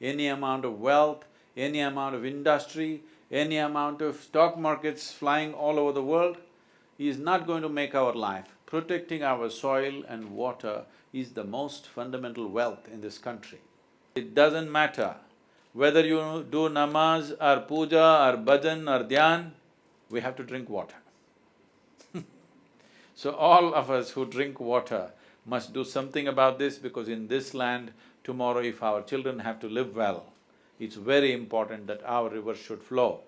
any amount of wealth, any amount of industry, any amount of stock markets flying all over the world, is not going to make our life. Protecting our soil and water is the most fundamental wealth in this country. It doesn't matter whether you do namaz or puja or bhajan or dhyan, we have to drink water. so all of us who drink water must do something about this because in this land, tomorrow if our children have to live well, it's very important that our river should flow.